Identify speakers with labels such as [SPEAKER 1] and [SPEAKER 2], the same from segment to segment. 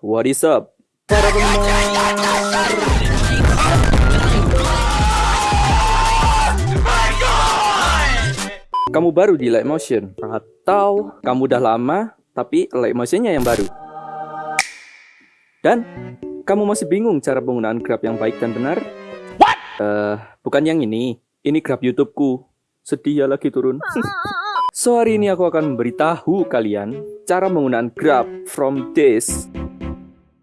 [SPEAKER 1] What is up? Para penggemar. Kamu baru di Light Motion atau kamu udah lama tapi Light Motionnya yang baru. Dan kamu masih bingung cara penggunaan Grab yang baik dan benar? What? Uh, bukan yang ini. Ini Grab YouTubeku. Sedih ya lagi turun. so hari ini aku akan memberitahu kalian cara menggunakan Grab from this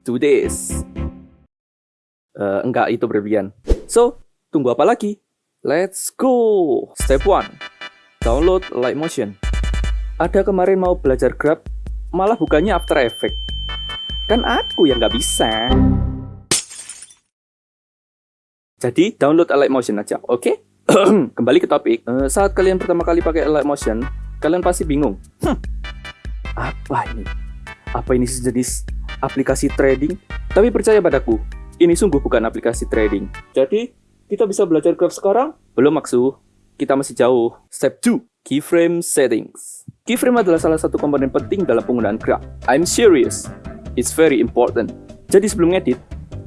[SPEAKER 1] to this. Uh, enggak, itu berlebihan. So, tunggu apa lagi? Let's go! Step 1 download Light Motion. Ada kemarin mau belajar Grab, malah bukannya After Effects. Kan aku yang nggak bisa. Jadi download Light Motion aja, oke? Okay? Kembali ke topik. Uh, saat kalian pertama kali pakai Light Motion, kalian pasti bingung. Hm, apa ini? Apa ini sejenis aplikasi trading? Tapi percaya padaku, ini sungguh bukan aplikasi trading. Jadi, kita bisa belajar Grab sekarang? Belum maksud kita masih jauh. Step 2, keyframe settings. Keyframe adalah salah satu komponen penting dalam penggunaan graph. I'm serious. It's very important. Jadi sebelum edit,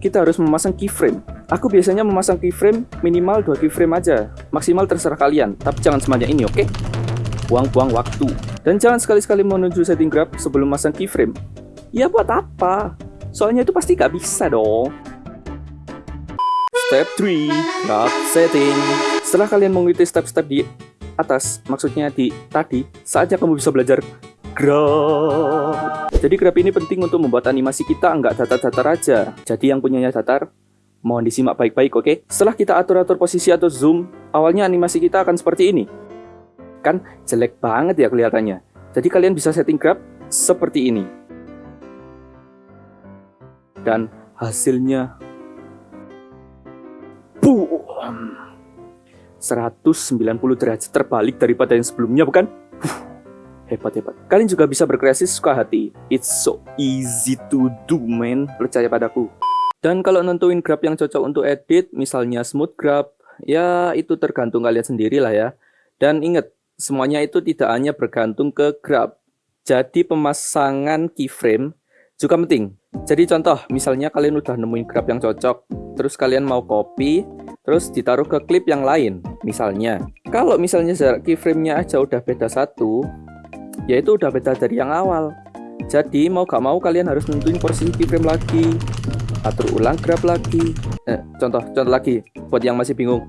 [SPEAKER 1] kita harus memasang keyframe. Aku biasanya memasang keyframe minimal 2 keyframe aja. Maksimal terserah kalian, tapi jangan semuanya ini, oke? Okay? Buang-buang waktu. Dan jangan sekali-sekali menuju setting graph sebelum masang keyframe. Ya buat apa? Soalnya itu pasti gak bisa dong. Step 3, graph setting. Setelah kalian mengikuti step-step di atas, maksudnya di tadi, saatnya kamu bisa belajar grab. Jadi grab ini penting untuk membuat animasi kita nggak datar-datar aja. Jadi yang punyanya datar, mohon disimak baik-baik, oke? Okay? Setelah kita atur-atur posisi atau zoom, awalnya animasi kita akan seperti ini. Kan jelek banget ya kelihatannya. Jadi kalian bisa setting grab seperti ini. Dan hasilnya Boom. 190 derajat terbalik daripada yang sebelumnya bukan? hebat hebat. Kalian juga bisa berkreasi suka hati. It's so easy to do man, percaya padaku. Dan kalau nentuin grab yang cocok untuk edit, misalnya smooth grab, ya itu tergantung kalian sendiri lah ya. Dan ingat, semuanya itu tidak hanya bergantung ke grab. Jadi pemasangan keyframe juga penting. Jadi contoh, misalnya kalian udah nemuin grab yang cocok, terus kalian mau copy, terus ditaruh ke klip yang lain. Misalnya, kalau misalnya jarak keyframe-nya aja udah beda satu, yaitu udah beda dari yang awal. Jadi mau gak mau kalian harus nentuin posisi keyframe lagi, atur ulang grab lagi. Eh, contoh, contoh lagi, buat yang masih bingung.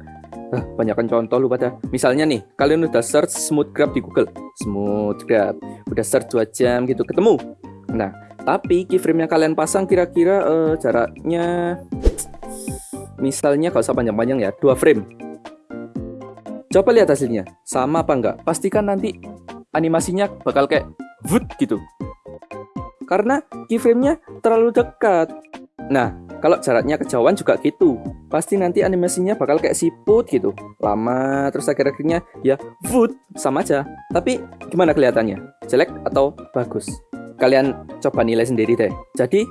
[SPEAKER 1] Ah, banyakkan contoh lu pada. Misalnya nih, kalian udah search smooth grab di Google. Smooth grab. Udah search 2 jam gitu, ketemu. Nah, tapi keyframe yang kalian pasang kira-kira uh, jaraknya misalnya gak usah panjang-panjang ya, dua frame. Coba lihat hasilnya, sama apa enggak? Pastikan nanti animasinya bakal kayak wood gitu. Karena keyframe-nya terlalu dekat. Nah, kalau jaraknya kejauhan juga gitu. Pasti nanti animasinya bakal kayak siput gitu. Lama, terus akhir-akhirnya ya wood, sama aja. Tapi gimana kelihatannya? Jelek atau bagus? Kalian coba nilai sendiri deh. Jadi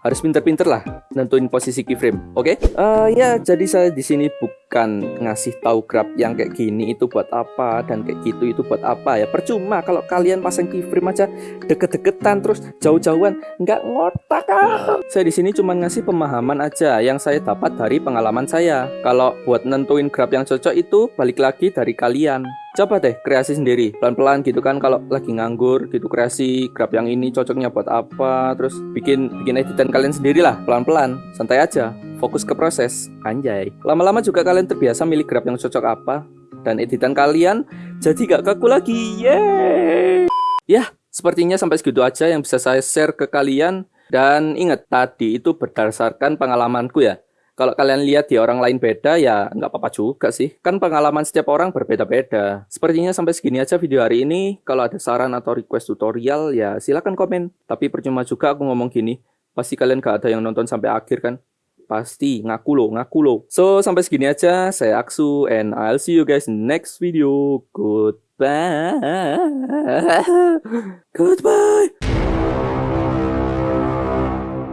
[SPEAKER 1] harus pinter-pinter lah nentuin posisi keyframe. Oke? Okay? Uh, eh, ya, jadi saya di sini bukan ngasih tahu grab yang kayak gini itu buat apa dan kayak gitu itu buat apa ya. Percuma kalau kalian pasang keyframe aja deket-deketan terus jauh-jauhan nggak ngotak ah. Saya di sini cuma ngasih pemahaman aja yang saya dapat dari pengalaman saya. Kalau buat nentuin grab yang cocok itu balik lagi dari kalian coba deh kreasi sendiri pelan-pelan gitu kan kalau lagi nganggur gitu kreasi grab yang ini cocoknya buat apa terus bikin bikin editan kalian sendiri lah pelan-pelan santai aja fokus ke proses. Anjay. Lama-lama juga kalian terbiasa milih grab yang cocok apa dan editan kalian jadi gak kaku lagi yeay! Ya sepertinya sampai segitu aja yang bisa saya share ke kalian dan ingat tadi itu berdasarkan pengalamanku ya kalau kalian lihat di orang lain beda ya nggak apa-apa juga sih. Kan pengalaman setiap orang berbeda-beda. Sepertinya sampai segini aja video hari ini. Kalau ada saran atau request tutorial ya silahkan komen. Tapi percuma juga aku ngomong gini. Pasti kalian gak ada yang nonton sampai akhir kan? Pasti, ngaku lo, ngaku lo. So, sampai segini aja. Saya Aksu and I'll see you guys next video. Goodbye. Goodbye.